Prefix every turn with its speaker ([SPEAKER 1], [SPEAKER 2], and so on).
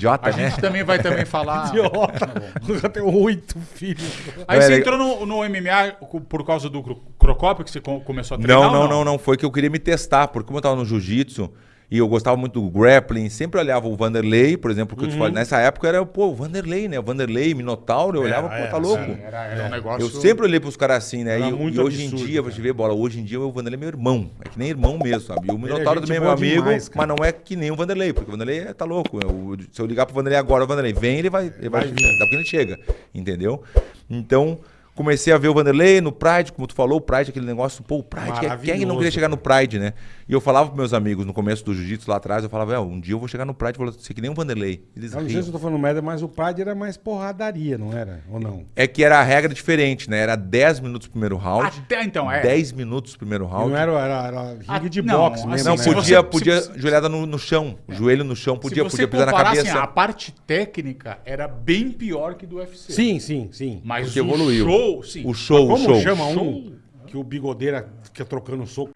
[SPEAKER 1] idiota,
[SPEAKER 2] A
[SPEAKER 1] né?
[SPEAKER 2] gente também vai também falar.
[SPEAKER 3] Idiota. Eu tenho oito filhos.
[SPEAKER 2] Aí você entrou no, no MMA por causa do cro- Crocópio que você co- começou a treinar?
[SPEAKER 1] Não, não, não, não. Foi que eu queria me testar, porque como eu tava no jiu-jitsu e eu gostava muito do grappling, sempre olhava o Vanderlei, por exemplo, que eu te falei, nessa época era, pô, o Vanderlei, né? O Vanderlei, Minotauro, eu olhava,
[SPEAKER 3] Era,
[SPEAKER 1] pô, tá louco.
[SPEAKER 2] Sim, era, era um negócio.
[SPEAKER 1] Eu sempre olhei pros caras assim, né? E, e hoje
[SPEAKER 3] absurdo,
[SPEAKER 1] em dia,
[SPEAKER 3] cara.
[SPEAKER 1] te ver bola, hoje em dia o Vanderlei é meu irmão. É que nem irmão mesmo, sabe? E o Minotauro
[SPEAKER 3] gente
[SPEAKER 1] também é meu amigo,
[SPEAKER 3] demais,
[SPEAKER 1] mas não é que nem o Vanderlei, porque o Vanderlei é- tá louco. Eu- se eu ligar pro Vanderlei agora, o Vanderlei vem, ele vai, ele vai,
[SPEAKER 3] Vai
[SPEAKER 1] daqui ele chega, entendeu? Então, comecei a ver o Vanderlei no Pride, como tu falou, o Pride, aquele negócio, pô, o Pride, quem- quem é não queria chegar no Pride, né? E eu falava pros meus amigos no começo do jiu-jitsu lá atrás, eu falava, é, um dia eu vou chegar no Pride, vou ser que nem o Vanderlei. Eles
[SPEAKER 3] Eu não sei
[SPEAKER 1] riam.
[SPEAKER 3] se eu tô falando merda, mas o Pride era mais porradaria, não era? Ou não?
[SPEAKER 1] É que era a regra diferente, né? Era 10 minutos o primeiro round.
[SPEAKER 2] Até então, é.
[SPEAKER 1] 10 minutos o primeiro
[SPEAKER 3] E
[SPEAKER 1] round.
[SPEAKER 3] não era, era, era ringue
[SPEAKER 2] Ah,
[SPEAKER 3] de
[SPEAKER 2] não,
[SPEAKER 3] boxe
[SPEAKER 2] assim,
[SPEAKER 3] mesmo,
[SPEAKER 1] Não,
[SPEAKER 3] né?
[SPEAKER 1] podia,
[SPEAKER 2] você-
[SPEAKER 1] podia
[SPEAKER 2] se-
[SPEAKER 1] joelhada no, no chão, joelho no chão, podia, podia pisar na
[SPEAKER 2] comparar,
[SPEAKER 1] cabeça.
[SPEAKER 2] assim, a parte técnica era bem pior que do UFC.
[SPEAKER 3] Sim, sim, sim.
[SPEAKER 2] Mas
[SPEAKER 1] Porque
[SPEAKER 2] o
[SPEAKER 1] evoluiu.
[SPEAKER 2] Show, sim.
[SPEAKER 1] O show, o
[SPEAKER 3] Como
[SPEAKER 1] show.
[SPEAKER 3] chama um que o bigodeira fica trocando soco?